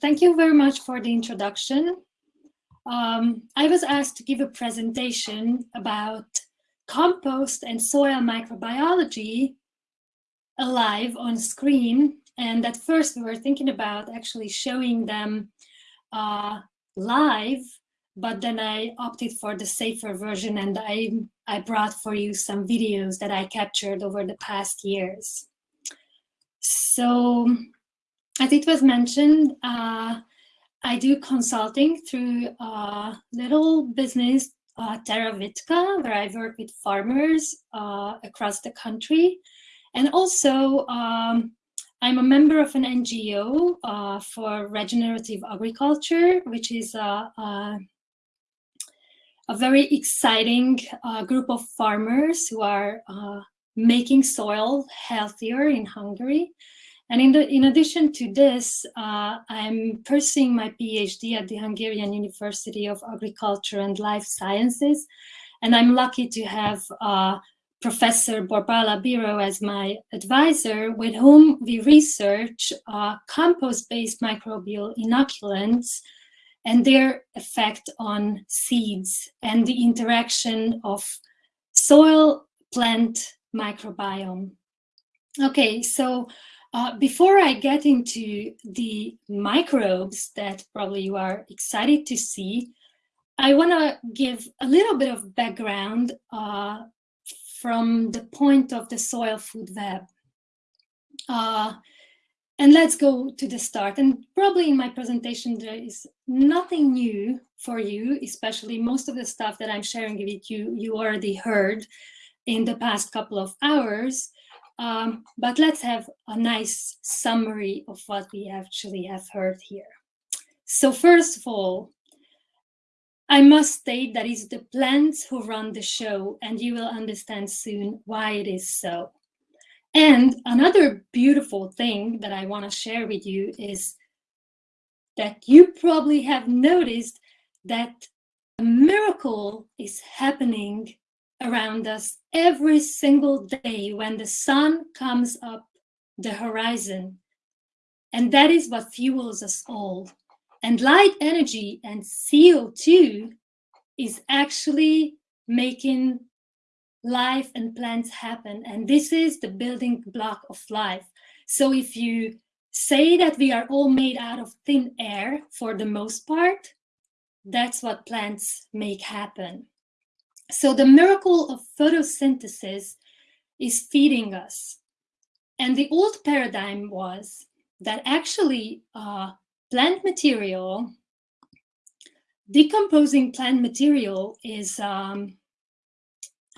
thank you very much for the introduction. Um, I was asked to give a presentation about compost and soil microbiology alive on screen. And at first we were thinking about actually showing them uh, live, but then I opted for the safer version and I, I brought for you some videos that I captured over the past years. So as it was mentioned, uh, I do consulting through a little business, uh, Terra Vitka, where I work with farmers uh, across the country. And also, um, I'm a member of an NGO uh, for regenerative agriculture, which is a, a, a very exciting uh, group of farmers who are uh, making soil healthier in Hungary. And in, the, in addition to this, uh, I'm pursuing my PhD at the Hungarian University of Agriculture and Life Sciences. And I'm lucky to have uh, Professor Borbála Bíró as my advisor, with whom we research uh, compost-based microbial inoculants and their effect on seeds and the interaction of soil-plant microbiome. Okay, so uh, before I get into the microbes that probably you are excited to see, I want to give a little bit of background uh, from the point of the soil food web. Uh, and let's go to the start. And probably in my presentation, there is nothing new for you, especially most of the stuff that I'm sharing with you, you already heard in the past couple of hours. Um, but let's have a nice summary of what we actually have heard here. So first of all, I must state that it's the plants who run the show and you will understand soon why it is so. And another beautiful thing that I want to share with you is that you probably have noticed that a miracle is happening around us every single day when the sun comes up the horizon. And that is what fuels us all. And light energy and CO2 is actually making life and plants happen. And this is the building block of life. So if you say that we are all made out of thin air for the most part, that's what plants make happen. So the miracle of photosynthesis is feeding us. And the old paradigm was that actually uh, plant material, decomposing plant material is, um,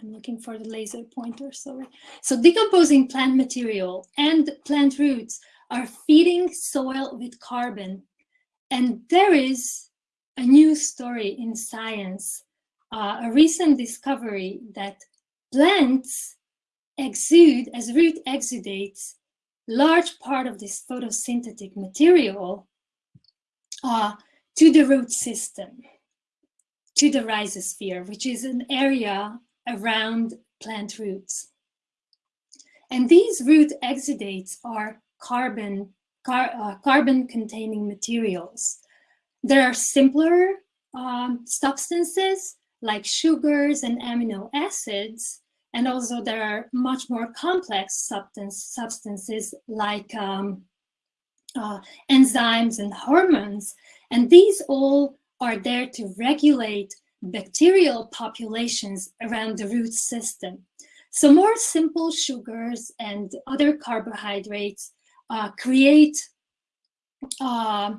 I'm looking for the laser pointer, sorry. So decomposing plant material and plant roots are feeding soil with carbon. And there is a new story in science uh, a recent discovery that plants exude, as root exudates, large part of this photosynthetic material uh, to the root system, to the rhizosphere, which is an area around plant roots. And these root exudates are carbon, car, uh, carbon containing materials. There are simpler um, substances like sugars and amino acids. And also there are much more complex substance, substances like um, uh, enzymes and hormones. And these all are there to regulate bacterial populations around the root system. So more simple sugars and other carbohydrates uh, create, uh,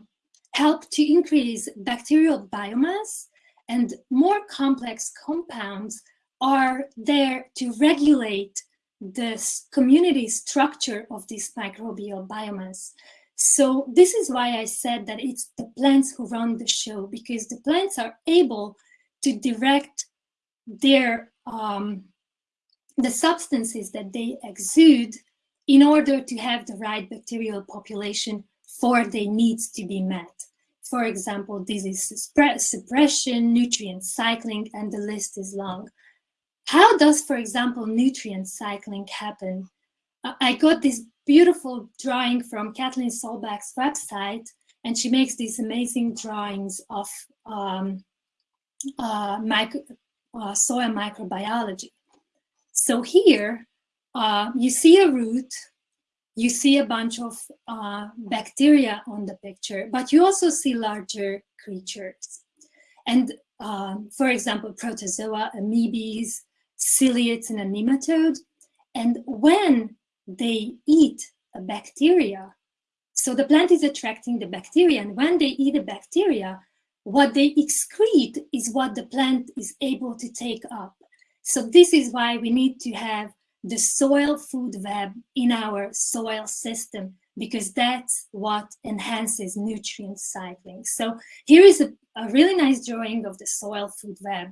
help to increase bacterial biomass and more complex compounds are there to regulate the community structure of this microbial biomass. So this is why I said that it's the plants who run the show because the plants are able to direct their um, the substances that they exude in order to have the right bacterial population for their needs to be met. For example, disease suppression, nutrient cycling, and the list is long. How does, for example, nutrient cycling happen? I got this beautiful drawing from Kathleen Solbach's website, and she makes these amazing drawings of um, uh, micro, uh, soil microbiology. So here uh, you see a root, you see a bunch of uh, bacteria on the picture, but you also see larger creatures. And um, for example, protozoa, amoebas, ciliates, and a nematode. And when they eat a bacteria, so the plant is attracting the bacteria, and when they eat a bacteria, what they excrete is what the plant is able to take up. So this is why we need to have the soil food web in our soil system because that's what enhances nutrient cycling. So here is a, a really nice drawing of the soil food web.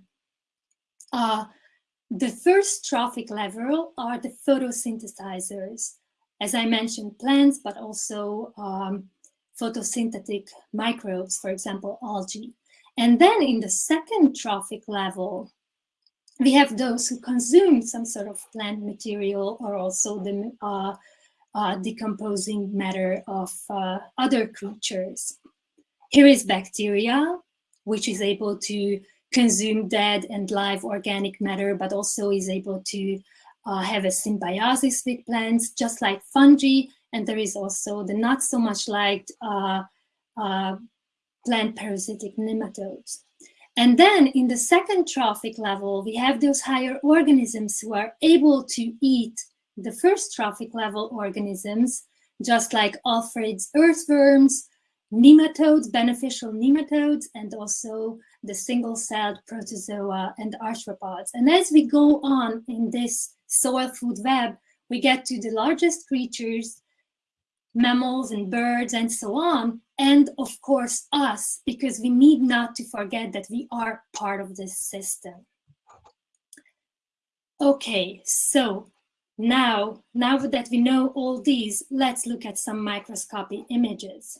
Uh, the first trophic level are the photosynthesizers. As I mentioned, plants, but also um, photosynthetic microbes, for example, algae. And then in the second trophic level, we have those who consume some sort of plant material or also the uh, uh, decomposing matter of uh, other creatures. Here is bacteria, which is able to consume dead and live organic matter, but also is able to uh, have a symbiosis with plants, just like fungi. And there is also the not so much liked uh, uh, plant parasitic nematodes. And then in the second trophic level, we have those higher organisms who are able to eat the first trophic level organisms, just like Alfred's earthworms, nematodes, beneficial nematodes, and also the single-celled protozoa and arthropods. And as we go on in this soil food web, we get to the largest creatures, mammals and birds and so on, and of course us, because we need not to forget that we are part of this system. Okay, so now, now that we know all these, let's look at some microscopy images.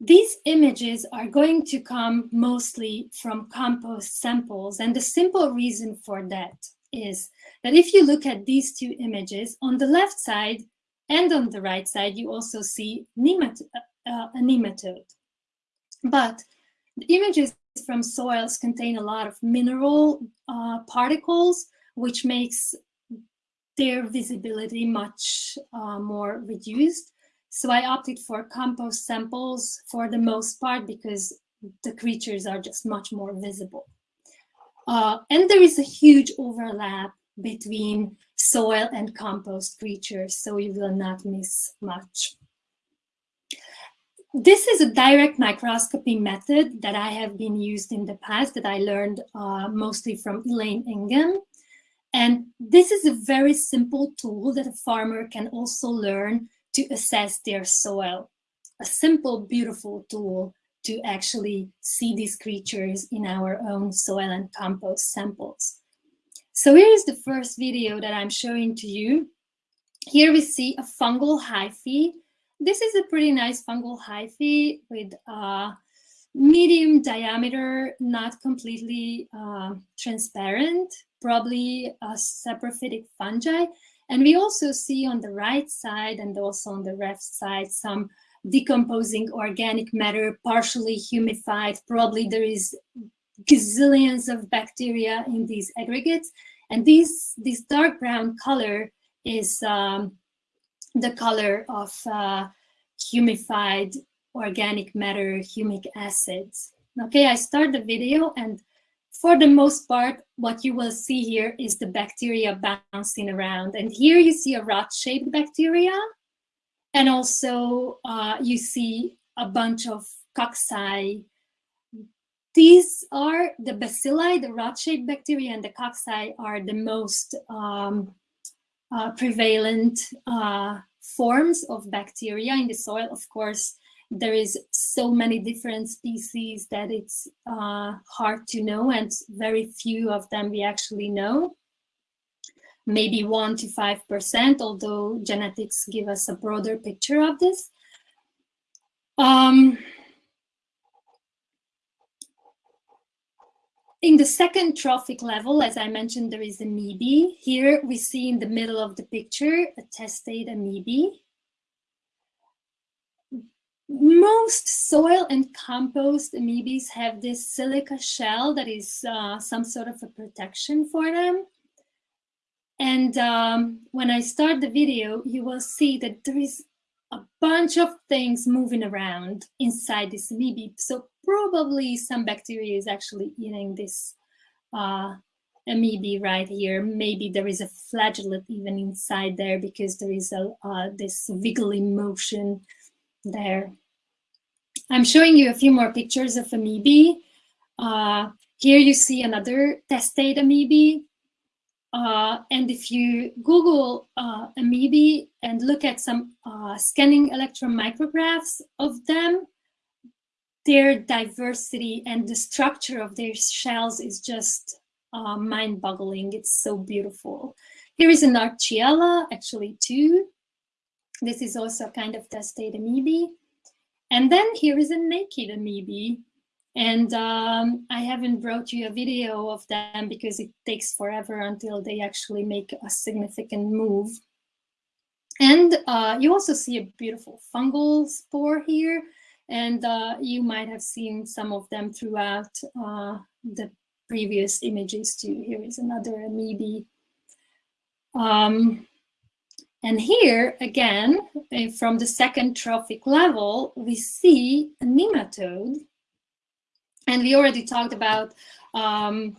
These images are going to come mostly from compost samples. And the simple reason for that is that if you look at these two images, on the left side and on the right side, you also see nemat uh, a nematode. But the images from soils contain a lot of mineral uh, particles, which makes their visibility much uh, more reduced. So I opted for compost samples for the most part because the creatures are just much more visible. Uh, and there is a huge overlap between soil and compost creatures, so you will not miss much. This is a direct microscopy method that I have been used in the past that I learned uh, mostly from Elaine Ingham. And this is a very simple tool that a farmer can also learn to assess their soil. A simple, beautiful tool to actually see these creatures in our own soil and compost samples. So here is the first video that I'm showing to you. Here we see a fungal hyphae. This is a pretty nice fungal hyphae with a medium diameter, not completely uh, transparent, probably a saprophytic fungi. And we also see on the right side and also on the left side some decomposing organic matter, partially humified. Probably there is gazillions of bacteria in these aggregates. And these, this dark brown color is um, the color of uh, humified organic matter, humic acids. Okay, I start the video and for the most part, what you will see here is the bacteria bouncing around. And here you see a rod-shaped bacteria. And also uh, you see a bunch of cocci. These are the bacilli, the rod-shaped bacteria and the cocci are the most um, uh, prevalent uh, forms of bacteria in the soil. Of course, there is so many different species that it's uh, hard to know and very few of them we actually know. Maybe one to 5%, although genetics give us a broader picture of this. Um, in the second trophic level, as I mentioned, there is a amoebae. Here we see in the middle of the picture a testate amoebae most soil and compost amoebas have this silica shell that is uh, some sort of a protection for them. And um, when I start the video, you will see that there is a bunch of things moving around inside this amoeba. So probably some bacteria is actually eating this uh, amoeba right here. Maybe there is a flagellate even inside there because there is a uh, this wiggly motion there. I'm showing you a few more pictures of amoeba. Uh, here you see another testate amoeba. Uh, and if you Google uh, amoeba and look at some uh, scanning electron micrographs of them, their diversity and the structure of their shells is just uh, mind-boggling. It's so beautiful. Here is an Arcella, actually two. This is also a kind of testate amoeba. And then here is a naked amoeba. And um, I haven't brought you a video of them because it takes forever until they actually make a significant move. And uh, you also see a beautiful fungal spore here. And uh, you might have seen some of them throughout uh, the previous images too. Here is another amoeba. Um, and here, again, eh, from the second trophic level, we see a nematode. And we already talked about um,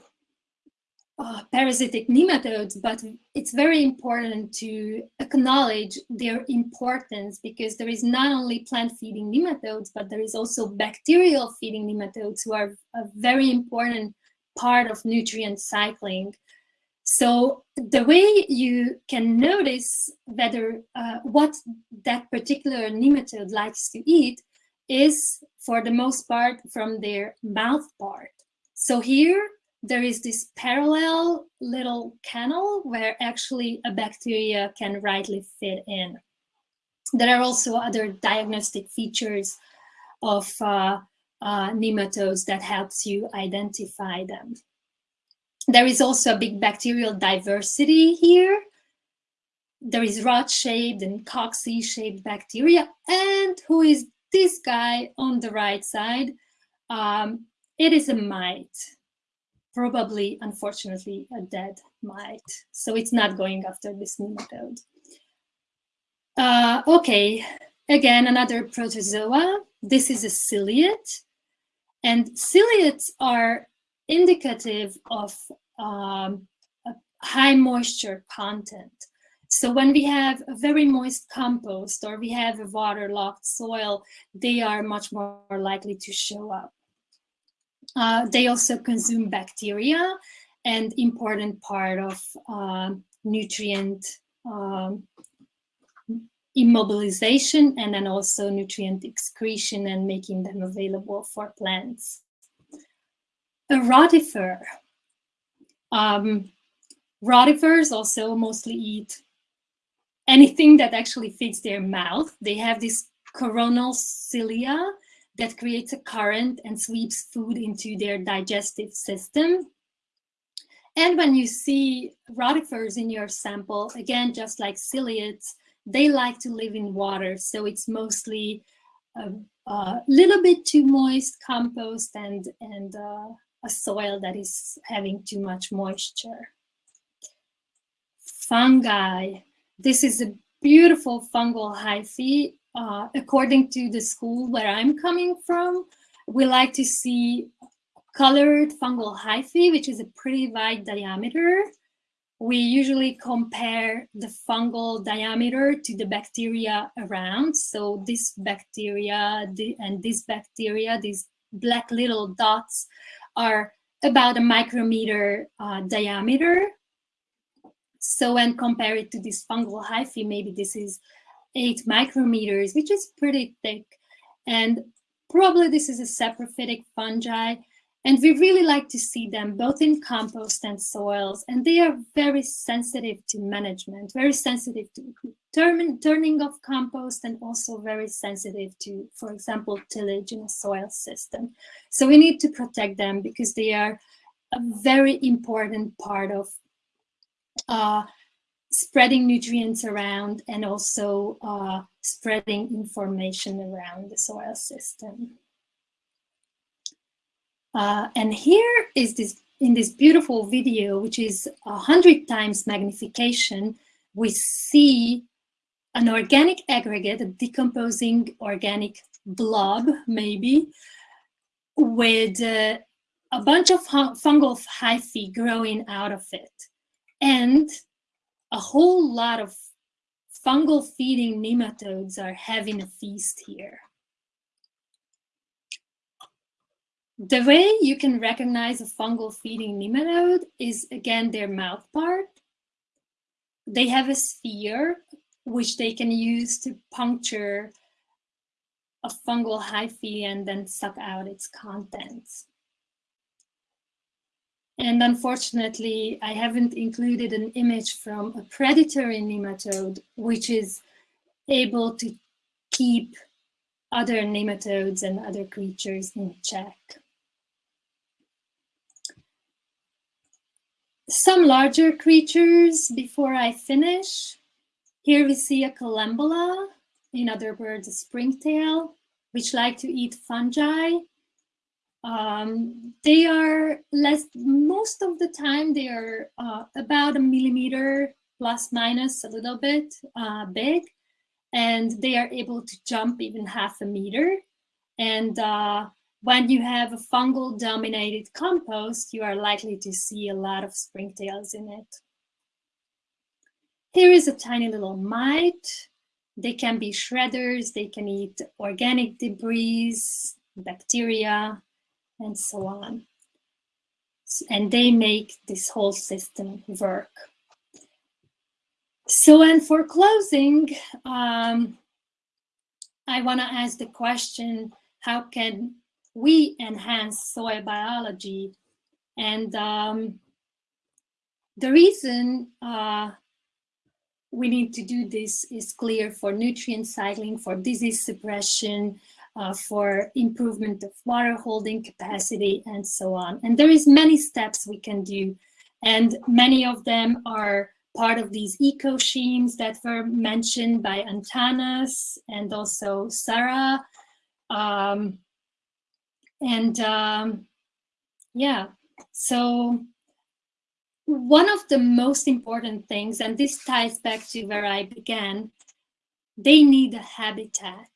uh, parasitic nematodes, but it's very important to acknowledge their importance because there is not only plant-feeding nematodes, but there is also bacterial-feeding nematodes who are a very important part of nutrient cycling. So the way you can notice whether uh, what that particular nematode likes to eat is for the most part from their mouth part. So here there is this parallel little canal where actually a bacteria can rightly fit in. There are also other diagnostic features of uh, uh, nematodes that helps you identify them. There is also a big bacterial diversity here. There is rod-shaped and cocci-shaped bacteria. And who is this guy on the right side? Um, it is a mite, probably, unfortunately, a dead mite. So it's not going after this nematode. Uh, okay, again, another protozoa. This is a ciliate. And ciliates are indicative of um, high moisture content. So when we have a very moist compost or we have a waterlogged soil, they are much more likely to show up. Uh, they also consume bacteria and important part of uh, nutrient um, immobilization and then also nutrient excretion and making them available for plants. A rotifer. Um, rotifers also mostly eat anything that actually fits their mouth. They have this coronal cilia that creates a current and sweeps food into their digestive system. And when you see rotifers in your sample, again, just like ciliates, they like to live in water. So it's mostly a, a little bit too moist compost and, and uh, a soil that is having too much moisture. Fungi. This is a beautiful fungal hyphae. Uh, according to the school where I'm coming from, we like to see colored fungal hyphae, which is a pretty wide diameter. We usually compare the fungal diameter to the bacteria around. So this bacteria and this bacteria, these black little dots are about a micrometer uh, diameter. So when compare it to this fungal hyphae, maybe this is eight micrometers, which is pretty thick. And probably this is a saprophytic fungi. And we really like to see them both in compost and soils. And they are very sensitive to management, very sensitive to turn, turning of compost and also very sensitive to, for example, tillage in a soil system. So we need to protect them because they are a very important part of uh, spreading nutrients around and also uh, spreading information around the soil system. Uh, and here is this, in this beautiful video, which is a hundred times magnification, we see an organic aggregate, a decomposing organic blob, maybe, with uh, a bunch of fungal hyphae growing out of it. And a whole lot of fungal feeding nematodes are having a feast here. The way you can recognize a fungal feeding nematode is again their mouth part. They have a spear which they can use to puncture a fungal hyphae and then suck out its contents. And unfortunately, I haven't included an image from a predatory nematode, which is able to keep other nematodes and other creatures in check. Some larger creatures before I finish. Here we see a collembola, in other words, a springtail, which like to eat fungi. Um, they are less, most of the time they are uh, about a millimeter plus minus a little bit uh, big, and they are able to jump even half a meter. And uh, when you have a fungal dominated compost, you are likely to see a lot of springtails in it. Here is a tiny little mite. They can be shredders, they can eat organic debris, bacteria, and so on. And they make this whole system work. So, and for closing, um, I want to ask the question, how can we enhance soil biology? And um, the reason uh, we need to do this is clear for nutrient cycling, for disease suppression, uh, for improvement of water holding capacity, and so on. And there is many steps we can do. And many of them are part of these eco schemes that were mentioned by Antanas and also Sarah. Um, and um, yeah, so one of the most important things, and this ties back to where I began, they need a habitat.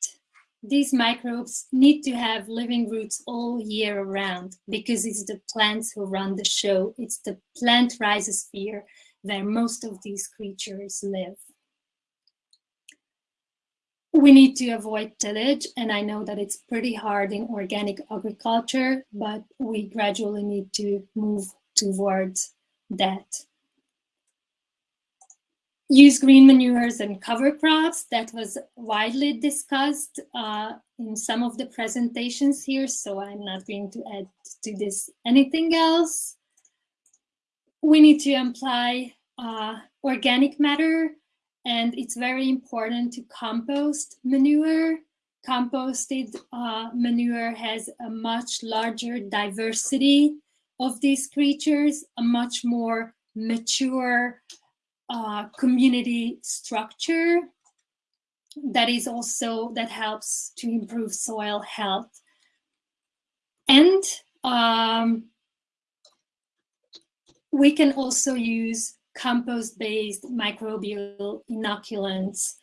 These microbes need to have living roots all year around because it's the plants who run the show. It's the plant rhizosphere where most of these creatures live. We need to avoid tillage, and I know that it's pretty hard in organic agriculture, but we gradually need to move towards that use green manures and cover crops that was widely discussed uh, in some of the presentations here, so I'm not going to add to this anything else. We need to apply uh, organic matter, and it's very important to compost manure. Composted uh, manure has a much larger diversity of these creatures, a much more mature uh, community structure that is also that helps to improve soil health and um, we can also use compost-based microbial inoculants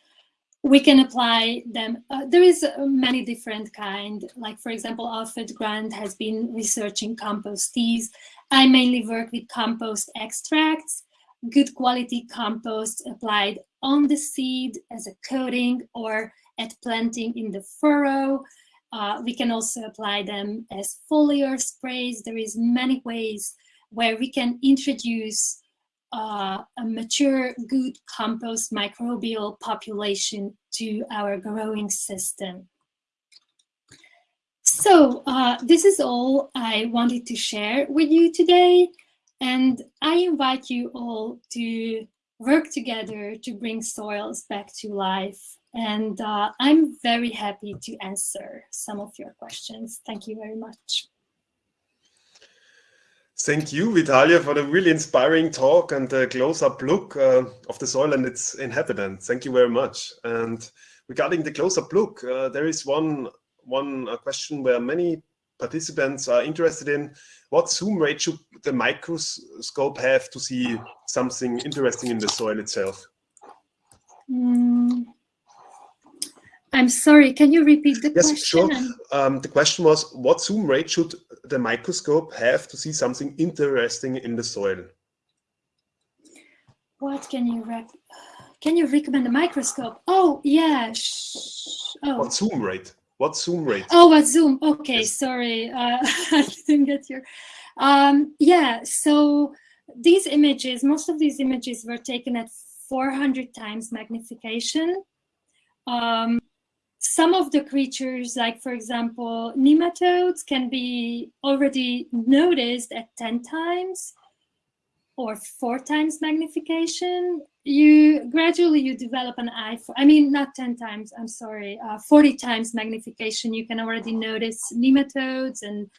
we can apply them. Uh, there is uh, many different kind, like for example, Alfred Grant has been researching compost teas. I mainly work with compost extracts, good quality compost applied on the seed as a coating or at planting in the furrow. Uh, we can also apply them as foliar sprays. There is many ways where we can introduce uh, a mature, good compost microbial population to our growing system. So uh, this is all I wanted to share with you today. And I invite you all to work together to bring soils back to life. And uh, I'm very happy to answer some of your questions. Thank you very much. Thank you, Vitalia, for the really inspiring talk and the close-up look uh, of the soil and its inhabitants. Thank you very much. And regarding the close-up look, uh, there is one one uh, question where many participants are interested in what zoom rate should the microscope have to see something interesting in the soil itself? Mm. I'm sorry, can you repeat the yes, question? Yes, sure. Um, the question was, what zoom rate should the microscope have to see something interesting in the soil? What can you rec can you recommend a microscope? Oh, yeah. Oh. What zoom rate? What zoom rate? Oh, what zoom? Okay, yes. sorry, uh, I didn't get your. Um, yeah, so these images, most of these images were taken at 400 times magnification. Um, some of the creatures, like for example, nematodes can be already noticed at 10 times or four times magnification. You gradually you develop an eye for, I mean, not 10 times, I'm sorry, uh, 40 times magnification. You can already notice nematodes and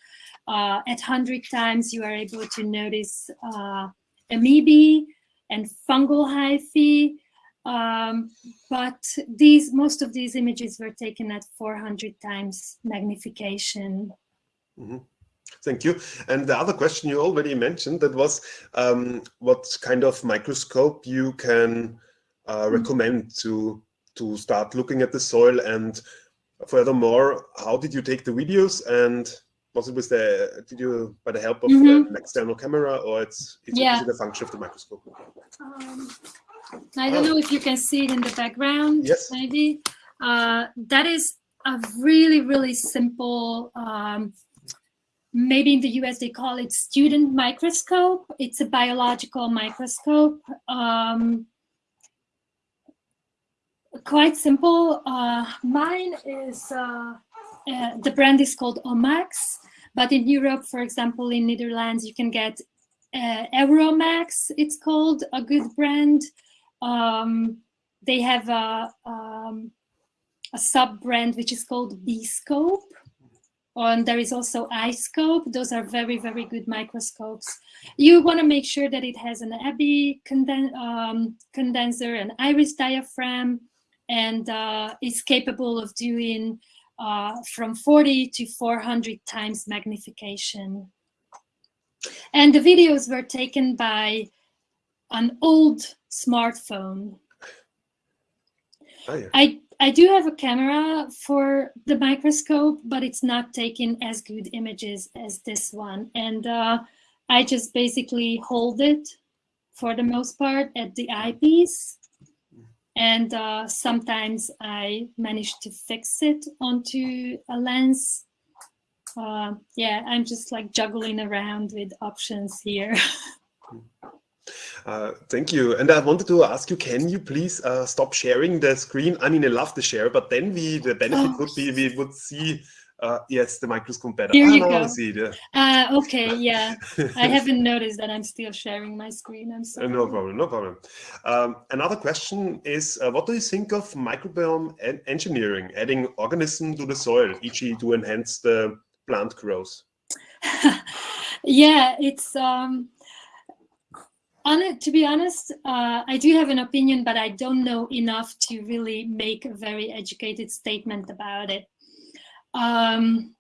uh, at 100 times you are able to notice uh, amoebae and fungal hyphae um, but these most of these images were taken at 400 times magnification. Mm -hmm. Thank you. And the other question you already mentioned that was um, what kind of microscope you can uh, mm-hmm. recommend to to start looking at the soil and furthermore, how did you take the videos and was it with the did you by the help of mm -hmm. an external camera or it's, it's yeah. it a function of the microscope? Um, I don't oh. know if you can see it in the background, yes. maybe. Uh, that is a really, really simple, um, maybe in the US they call it student microscope. It's a biological microscope. Um, quite simple. Uh, mine is, uh, uh, the brand is called Omax, but in Europe, for example, in Netherlands, you can get uh, Euromex, it's called, a good brand. Um, they have a, um, a sub brand which is called B-Scope. And there is also iScope. Those are very, very good microscopes. You want to make sure that it has an Abbe conden um, condenser, an iris diaphragm, and uh, is capable of doing uh, from 40 to 400 times magnification. And the videos were taken by an old smartphone. Oh, yeah. I, I do have a camera for the microscope, but it's not taking as good images as this one. And uh, I just basically hold it for the most part at the eyepiece. And uh, sometimes I manage to fix it onto a lens. Uh, yeah, I'm just like juggling around with options here. Uh, thank you. And I wanted to ask you, can you please uh, stop sharing the screen? I mean, I love the share, but then we the benefit oh. would be we would see, uh, yes, the microscope better. Here you go. See it, yeah. Uh, okay, yeah. I haven't noticed that I'm still sharing my screen. I'm sorry. No problem, no problem. Um, another question is, uh, what do you think of microbiome en engineering, adding organism to the soil, e.g. to enhance the plant growth? yeah, it's... Um, on it, to be honest, uh, I do have an opinion, but I don't know enough to really make a very educated statement about it. Um,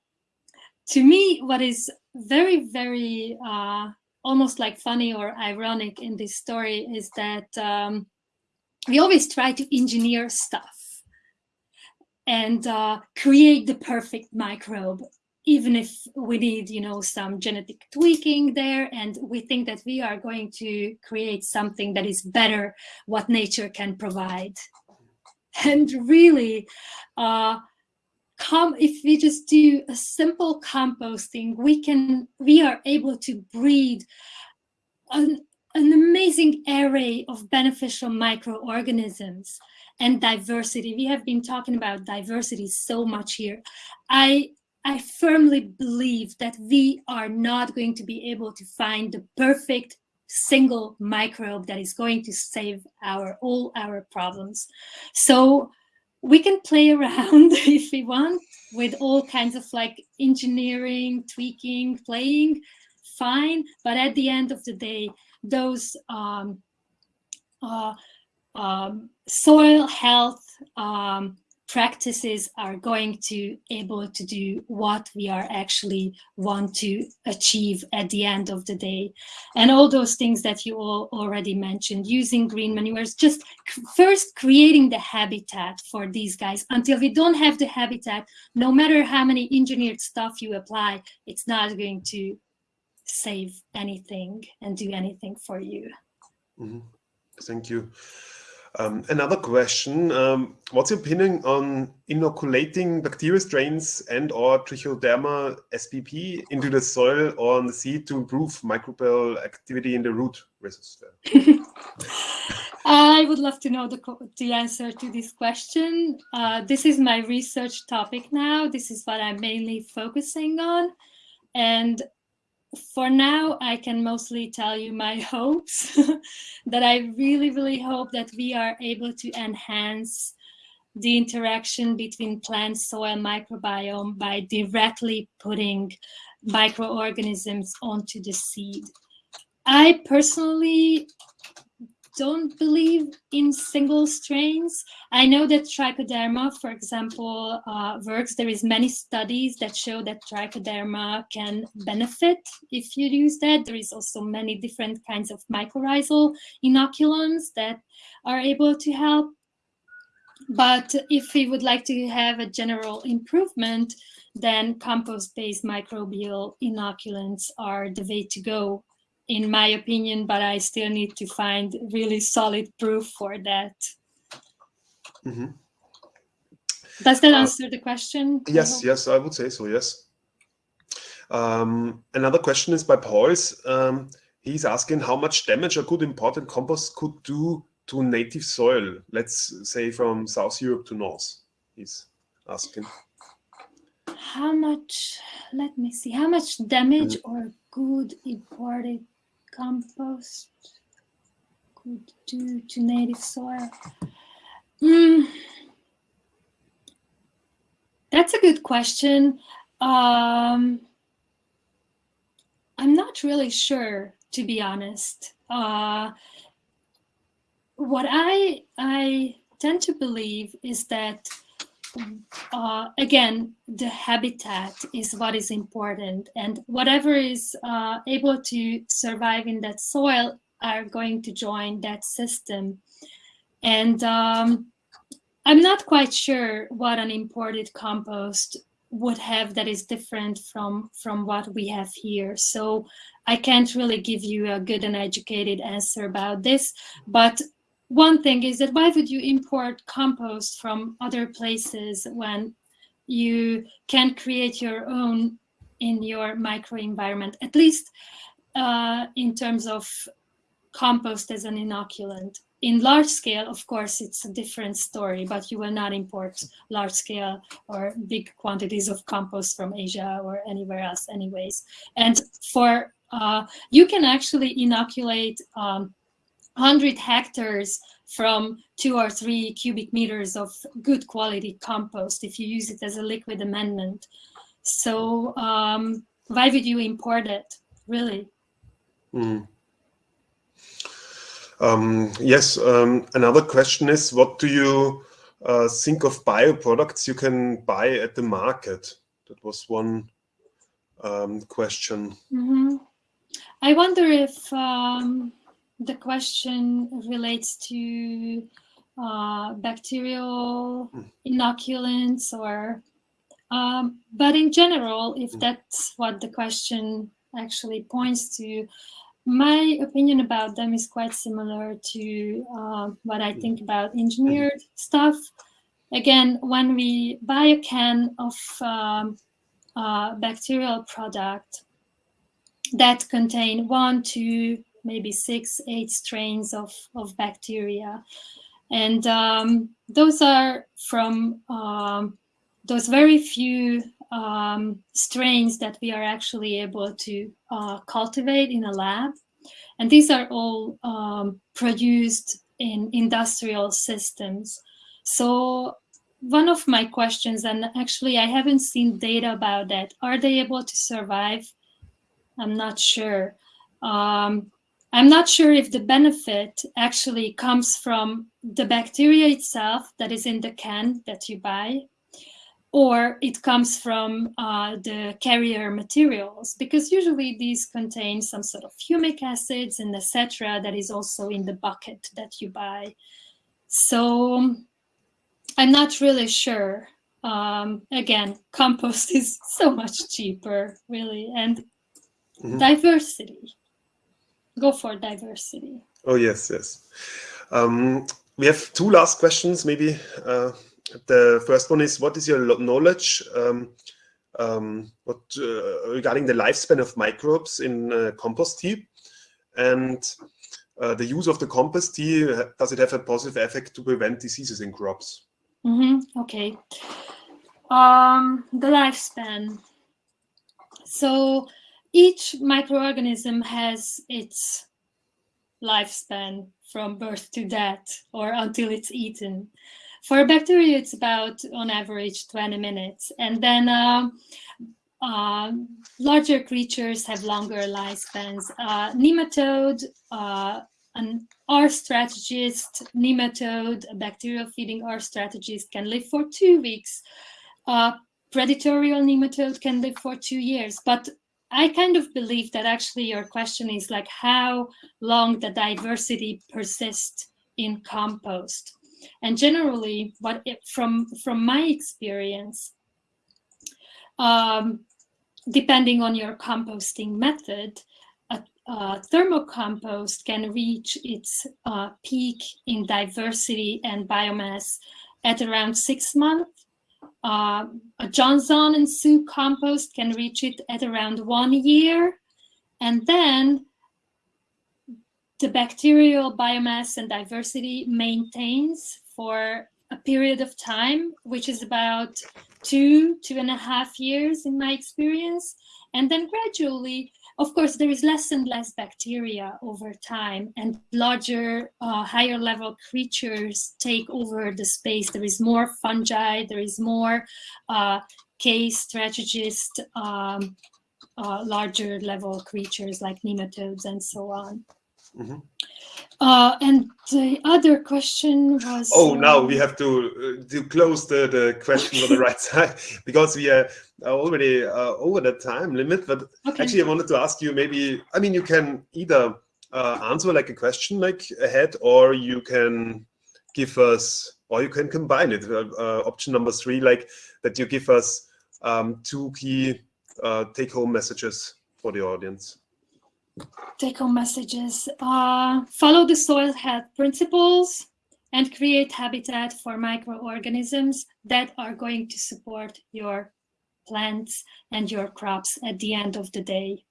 to me, what is very, very uh, almost like funny or ironic in this story is that um, we always try to engineer stuff and uh, create the perfect microbe even if we need, you know, some genetic tweaking there, and we think that we are going to create something that is better what nature can provide. And really, uh, come if we just do a simple composting, we can we are able to breed an, an amazing array of beneficial microorganisms and diversity. We have been talking about diversity so much here. I I firmly believe that we are not going to be able to find the perfect single microbe that is going to save our all our problems. So we can play around if we want with all kinds of like engineering, tweaking, playing, fine. But at the end of the day, those um, uh, um, soil health um, practices are going to able to do what we are actually want to achieve at the end of the day. And all those things that you all already mentioned using green manures just first creating the habitat for these guys. Until we don't have the habitat no matter how many engineered stuff you apply it's not going to save anything and do anything for you. Mm -hmm. thank you um, another question, um, what's your opinion on inoculating bacterial strains and or Trichoderma spp into the soil or on the seed to improve microbial activity in the root rhizosphere? I would love to know the, the answer to this question. Uh, this is my research topic now. This is what I'm mainly focusing on. And for now, I can mostly tell you my hopes that I really, really hope that we are able to enhance the interaction between plant soil microbiome by directly putting microorganisms onto the seed. I personally don't believe in single strains. I know that trichoderma, for example, uh, works. There is many studies that show that trichoderma can benefit if you use that. There is also many different kinds of mycorrhizal inoculants that are able to help. But if we would like to have a general improvement, then compost-based microbial inoculants are the way to go in my opinion, but I still need to find really solid proof for that. Mm -hmm. Does that uh, answer the question? Yes, I yes, I would say so, yes. Um, another question is by Pauls. Um, he's asking how much damage a good imported compost could do to native soil, let's say from South Europe to North, he's asking. How much, let me see, how much damage mm -hmm. or good imported compost could do to native soil? Mm, that's a good question. Um, I'm not really sure, to be honest. Uh, what I I tend to believe is that uh, again, the habitat is what is important and whatever is uh, able to survive in that soil are going to join that system. And um, I'm not quite sure what an imported compost would have that is different from, from what we have here. So I can't really give you a good and educated answer about this, but one thing is that why would you import compost from other places when you can create your own in your microenvironment, at least uh, in terms of compost as an inoculant. In large scale, of course, it's a different story, but you will not import large scale or big quantities of compost from Asia or anywhere else anyways. And for, uh, you can actually inoculate um, 100 hectares from two or three cubic meters of good quality compost if you use it as a liquid amendment. So um, why would you import it, really? Mm. Um, yes, um, another question is, what do you uh, think of bioproducts you can buy at the market? That was one um, question. Mm -hmm. I wonder if um, the question relates to uh, bacterial mm. inoculants or um, but in general if mm. that's what the question actually points to my opinion about them is quite similar to uh, what I think about engineered stuff. Again, when we buy a can of um, uh, bacterial product that contain one, two, maybe six, eight strains of, of bacteria. And um, those are from um, those very few um, strains that we are actually able to uh, cultivate in a lab. And these are all um, produced in industrial systems. So one of my questions, and actually I haven't seen data about that, are they able to survive I'm not sure. Um, I'm not sure if the benefit actually comes from the bacteria itself that is in the can that you buy, or it comes from uh, the carrier materials, because usually these contain some sort of humic acids and etc. that is also in the bucket that you buy. So I'm not really sure. Um, again, compost is so much cheaper, really, and mm -hmm. diversity go for diversity. Oh, yes, yes. Um, we have two last questions, maybe. Uh, the first one is, what is your knowledge um, um, what, uh, regarding the lifespan of microbes in uh, compost tea? And uh, the use of the compost tea, does it have a positive effect to prevent diseases in crops? Mm -hmm. Okay. Um, the lifespan. So each microorganism has its lifespan from birth to death or until it's eaten. For a bacteria, it's about, on average, 20 minutes. And then uh, uh, larger creatures have longer lifespans. Uh, nematode, uh, an R strategist, nematode, a bacterial feeding R strategist can live for two weeks. Uh, predatorial nematode can live for two years. But I kind of believe that actually your question is like how long the diversity persists in compost. And generally, what it, from from my experience, um, depending on your composting method, a, a thermocompost can reach its uh, peak in diversity and biomass at around six months uh, a Johnson and Su compost can reach it at around one year. And then the bacterial biomass and diversity maintains for a period of time, which is about two, two and a half years in my experience. And then gradually of course, there is less and less bacteria over time and larger, uh, higher level creatures take over the space. There is more fungi, there is more uh, K strategist, um, uh, larger level creatures like nematodes and so on. Mm -hmm. Uh, and the other question was. Oh, now we have to uh, to close the the question on the right side because we are already uh, over the time limit. But okay. actually, I wanted to ask you maybe. I mean, you can either uh, answer like a question like ahead, or you can give us, or you can combine it. Uh, uh, option number three, like that you give us um, two key take-home messages for the audience take home messages. Uh, follow the soil health principles and create habitat for microorganisms that are going to support your plants and your crops at the end of the day.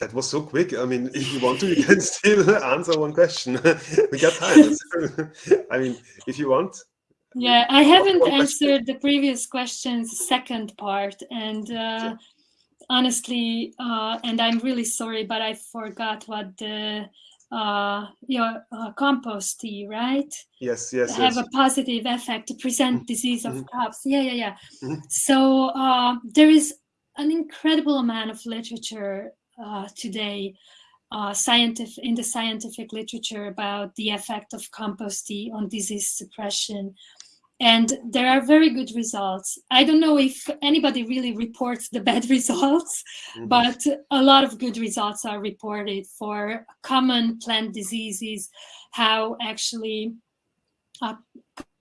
That was so quick. I mean, if you want to, you can still answer one question. we got time. I mean, if you want. Yeah, I haven't answered the previous question's second part. And uh, honestly, uh, and I'm really sorry, but I forgot what the uh, your uh, compost tea, right? Yes, yes, have yes. a positive effect to prevent mm -hmm. disease of mm -hmm. crops. Yeah, yeah, yeah. Mm -hmm. So uh, there is an incredible amount of literature uh, today, uh, scientific in the scientific literature about the effect of compost tea on disease suppression and there are very good results. I don't know if anybody really reports the bad results, mm -hmm. but a lot of good results are reported for common plant diseases, how actually uh,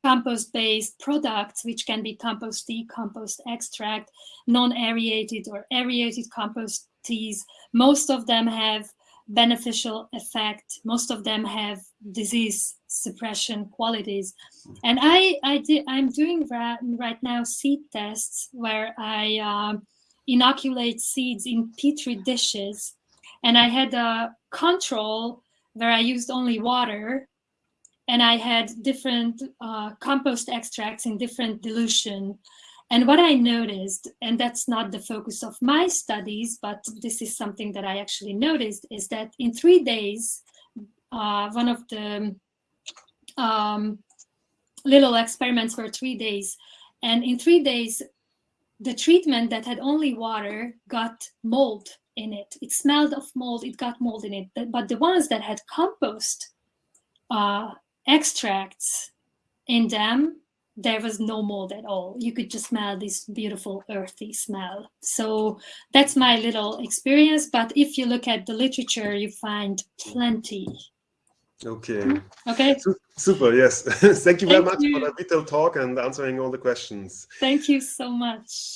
compost-based products, which can be compost tea, compost extract, non-aerated or aerated compost teas, most of them have beneficial effect. Most of them have disease suppression qualities. And I, I did, I'm doing right, right now seed tests where I uh, inoculate seeds in petri dishes. And I had a control where I used only water and I had different uh, compost extracts in different dilution. And what I noticed, and that's not the focus of my studies, but this is something that I actually noticed, is that in three days, uh, one of the um, little experiments were three days. And in three days, the treatment that had only water got mold in it. It smelled of mold, it got mold in it. But the ones that had compost uh, extracts in them, there was no mold at all. You could just smell this beautiful earthy smell. So that's my little experience. But if you look at the literature, you find plenty. Okay. Okay. Super. Yes. Thank you very Thank much you. for the detailed talk and answering all the questions. Thank you so much.